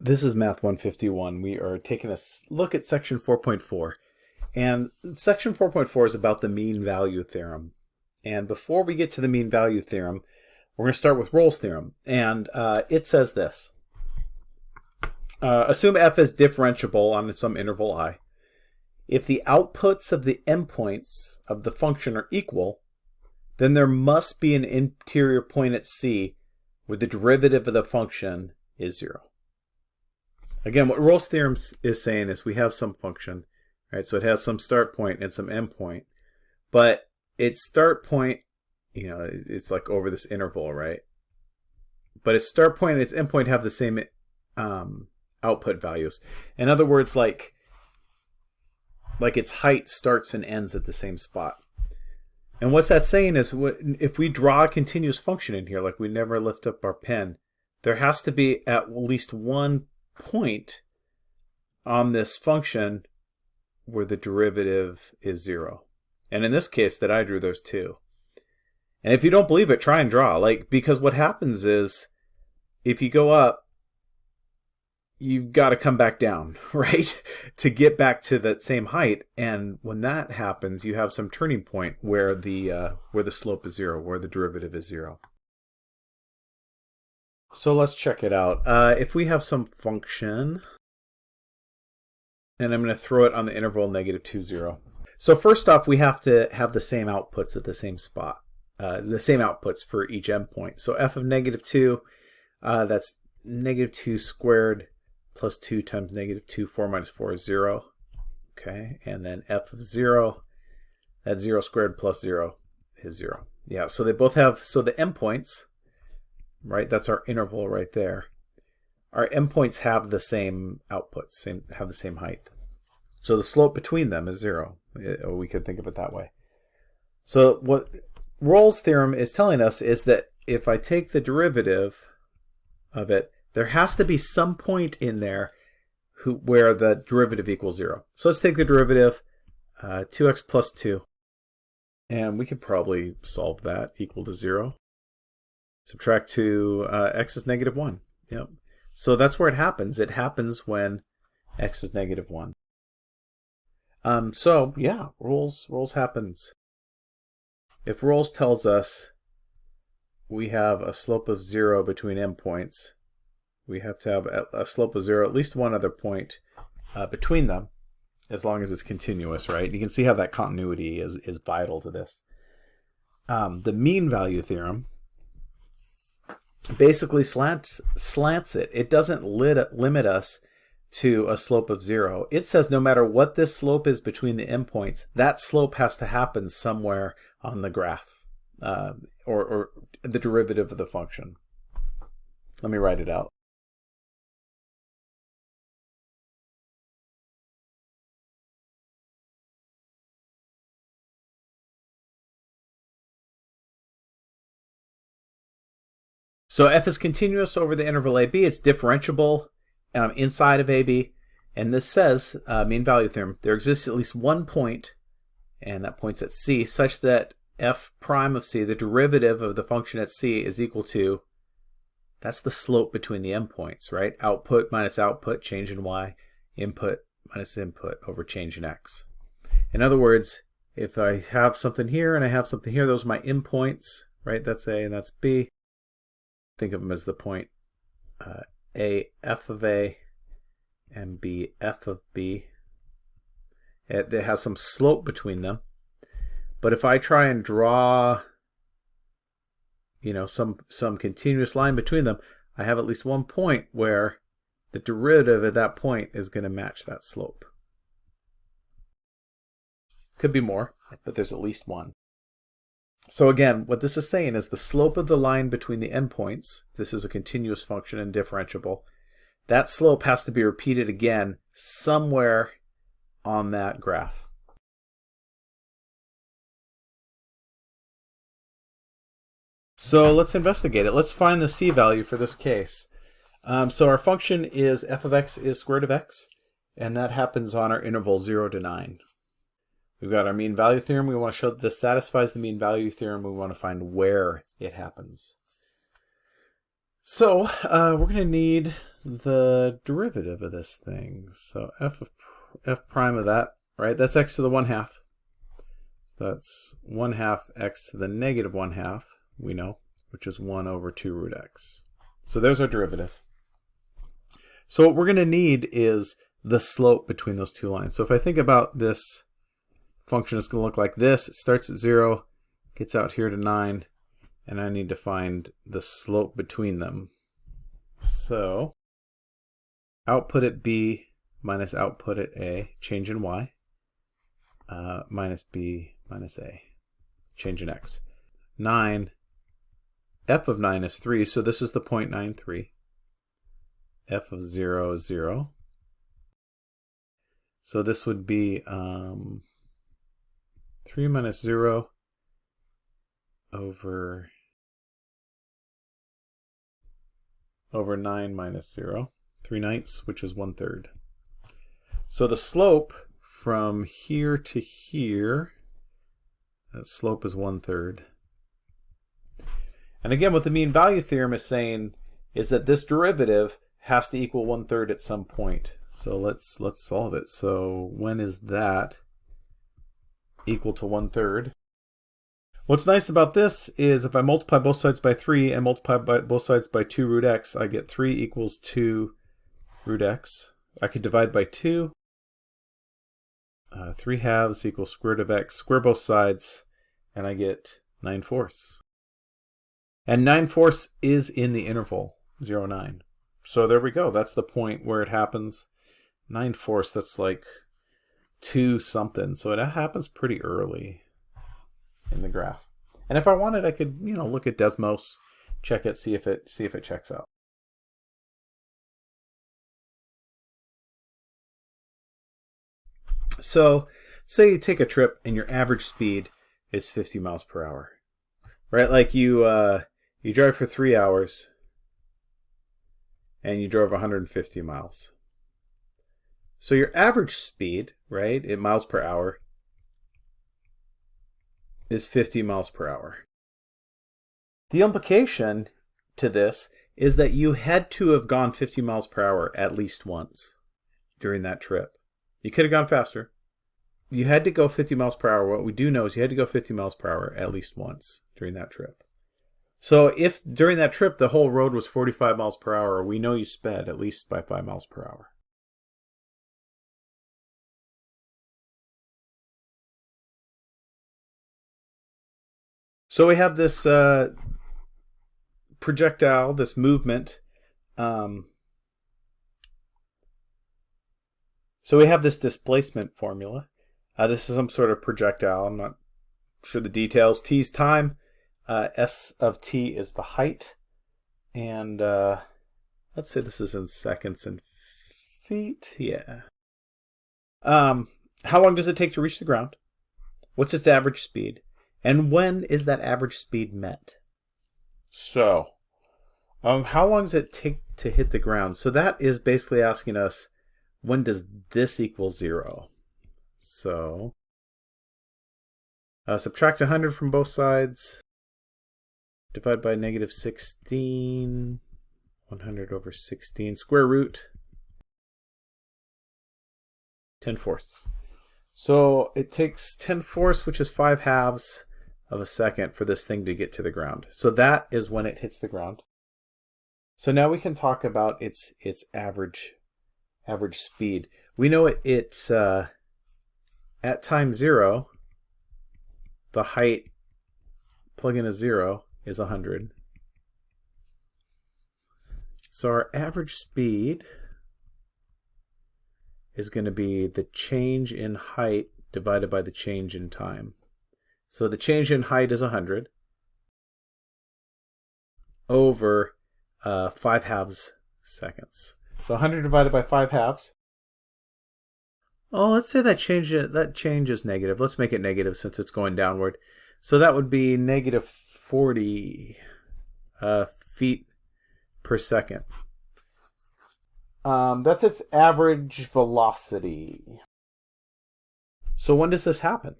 This is Math 151. We are taking a look at section 4.4. And section 4.4 is about the mean value theorem. And before we get to the mean value theorem, we're going to start with Rolle's theorem. And uh, it says this. Uh, assume f is differentiable on some interval i. If the outputs of the endpoints of the function are equal, then there must be an interior point at c where the derivative of the function is 0. Again, what Rolle's theorem is saying is we have some function, right? So it has some start point and some end point, but its start point, you know, it's like over this interval, right? But its start point and its end point have the same um, output values. In other words, like like its height starts and ends at the same spot. And what's that saying is if we draw a continuous function in here, like we never lift up our pen, there has to be at least one point on this function where the derivative is zero. And in this case that I drew, there's two. And if you don't believe it, try and draw. Like, because what happens is, if you go up, you've got to come back down, right? to get back to that same height. And when that happens, you have some turning point where the uh, where the slope is zero, where the derivative is zero. So let's check it out. Uh, if we have some function, and I'm going to throw it on the interval negative 2, 0. So first off, we have to have the same outputs at the same spot, uh, the same outputs for each endpoint. So f of negative 2, uh, that's negative 2 squared plus 2 times negative 2, 4 minus 4 is 0. Okay, and then f of 0, that's 0 squared plus 0 is 0. Yeah, so they both have, so the endpoints, right? That's our interval right there. Our endpoints have the same output, same have the same height. So the slope between them is zero. We could think of it that way. So what Rolle's theorem is telling us is that if I take the derivative of it, there has to be some point in there who, where the derivative equals zero. So let's take the derivative, uh, 2x plus 2. And we could probably solve that equal to zero. Subtract 2, uh, x is negative 1. Yep. So that's where it happens. It happens when x is negative 1. Um, so, yeah, Rolle's, Rolle's happens. If Rolle's tells us we have a slope of 0 between endpoints, we have to have a, slope of 0, at least one other point uh, between them, as long as it's continuous, right? You can see how that continuity is, is vital to this. Um, the mean value theorem basically slants slants it. It doesn't lit, limit us to a slope of zero. It says no matter what this slope is between the endpoints, that slope has to happen somewhere on the graph uh, or, or the derivative of the function. Let me write it out. So f is continuous over the interval AB. It's differentiable um, inside of AB. And this says, uh, mean value theorem, there exists at least one point, and that point's at C, such that f prime of C, the derivative of the function at C, is equal to, that's the slope between the endpoints, right? Output minus output, change in Y, input minus input over change in X. In other words, if I have something here and I have something here, those are my endpoints, right? That's A and that's B think of them as the point uh, A f of A and B f of B. It, it has some slope between them. But if I try and draw you know some some continuous line between them, I have at least one point where the derivative at that point is going to match that slope. Could be more, but there's at least one. So again, what this is saying is the slope of the line between the endpoints, this is a continuous function and differentiable, that slope has to be repeated again somewhere on that graph. So let's investigate it. Let's find the c value for this case. Um, so our function is f of x is square root of x, and that happens on our interval 0 to 9. We've got our mean value theorem. We want to show that this satisfies the mean value theorem. We want to find where it happens. So uh, we're going to need the derivative of this thing. So f of f prime of that, right? That's x to the 1 half. So that's 1 half x to the negative 1 half, we know, which is 1 over 2 root x. So there's our derivative. So what we're going to need is the slope between those two lines. So if I think about this function, is going to look like this. It starts at 0, gets out here to 9, and I need to find the slope between them. So output at b minus output at a, change in y, uh, minus b minus a, change in x. 9, f of 9 is 3, so this is the 0.93. f of 0 is 0. So this would be um, 3 minus 0 over over 9 minus 0, 3 ninths, which is 1 third. So the slope from here to here, that slope is 1 third. And again, what the mean value theorem is saying is that this derivative has to equal 1 third at some point. So let's let's solve it. So when is that equal to 1 third? What's nice about this is if I multiply both sides by 3 and multiply by both sides by 2 root x, I get 3 equals 2 root x. I could divide by 2. Uh, 3 halves equals square root of x. Square both sides, and I get 9 fourths. And 9 fourths is in the interval, 0, 9. So there we go. That's the point where it happens. 9 fourths, that's like 2 something. So it happens pretty early in the graph. And if I wanted, I could, you know, look at Desmos, check it, see if it see if it checks out. So, say you take a trip and your average speed is 50 miles per hour, right? Like you uh, you drive for three hours and you drove 150 miles. So your average speed, right, in miles per hour, is 50 miles per hour. The implication to this is that you had to have gone 50 miles per hour at least once during that trip. You could have gone faster. You had to go 50 miles per hour. What we do know is you had to go 50 miles per hour at least once during that trip. So if during that trip the whole road was 45 miles per hour, we know you sped at least by 5 miles per hour. So we have this uh, projectile, this movement. Um, so we have this displacement formula. Uh, this is some sort of projectile. I'm not sure the details. T is time. Uh, S of t is the height. And uh, let's say this is in seconds and feet. Yeah. Um, how long does it take to reach the ground? What's its average speed? And when is that average speed met? So, um, how long does it take to hit the ground? So that is basically asking us, when does this equal zero? So, uh, subtract 100 from both sides, divide by negative 16, 100 over 16, square root, 10 fourths. So it takes 10 fourths, which is 5 halves, of a second for this thing to get to the ground. So that is when it hits the ground. So now we can talk about its its average average speed. We know it, it uh, at time zero, the height plug in a zero is 100. So our average speed is going to be the change in height divided by the change in time. So the change in height is 100 over uh, 5 halves seconds. So 100 divided by 5 halves. Oh, let's say that change, that change is negative. Let's make it negative since it's going downward. So that would be negative 40 uh, feet per second. Um, that's its average velocity. So when does this happen?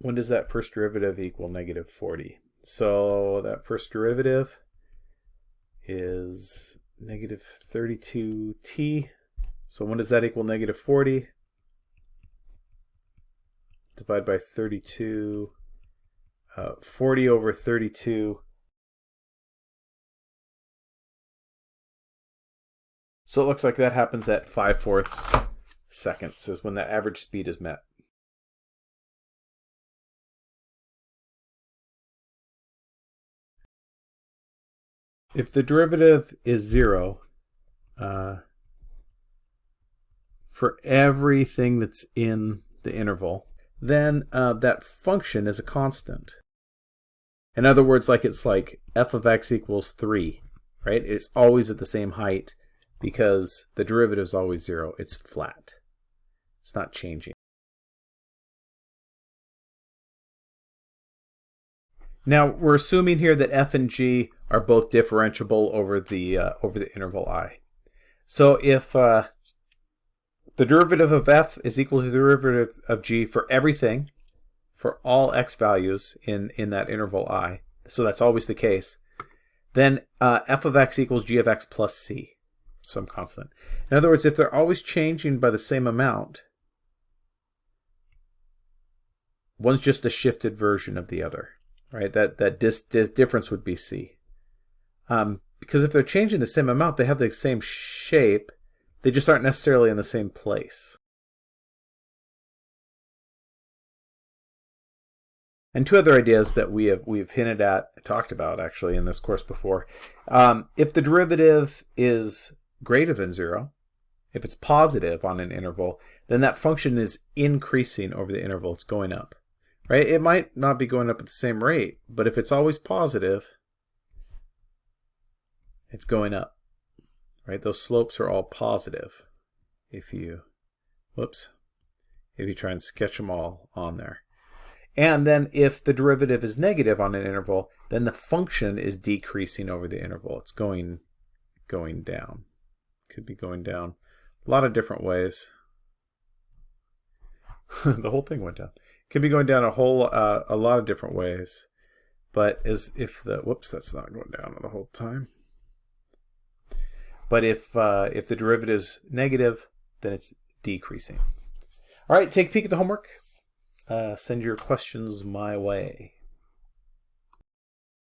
When does that first derivative equal negative 40? So that first derivative is negative 32t. So when does that equal negative 40? Divide by 32, uh, 40 over 32. So it looks like that happens at 5 fourths seconds is when the average speed is met. If the derivative is 0, uh, for everything that's in the interval, then uh, that function is a constant. In other words, like it's like f of x equals 3, right? It's always at the same height because the derivative is always 0. It's flat. It's not changing. Now we're assuming here that f and g are both differentiable over the uh, over the interval i. So if uh, the derivative of f is equal to the derivative of g for everything, for all x values in in that interval i, so that's always the case, then uh, f of x equals g of x plus c, some constant. In other words, if they're always changing by the same amount, one's just a shifted version of the other right? That that dis, dis difference would be c. Um, because if they're changing the same amount, they have the same shape. They just aren't necessarily in the same place. And two other ideas that we have we've hinted at, talked about actually in this course before. Um, if the derivative is greater than zero, if it's positive on an interval, then that function is increasing over the interval. It's going up right? It might not be going up at the same rate, but if it's always positive, it's going up, right? Those slopes are all positive if you, whoops, if you try and sketch them all on there. And then if the derivative is negative on an interval, then the function is decreasing over the interval. It's going, going down. Could be going down a lot of different ways. the whole thing went down could be going down a whole uh, a lot of different ways but as if the whoops that's not going down the whole time. But if uh, if the derivative is negative then it's decreasing. All right take a peek at the homework. Uh, send your questions my way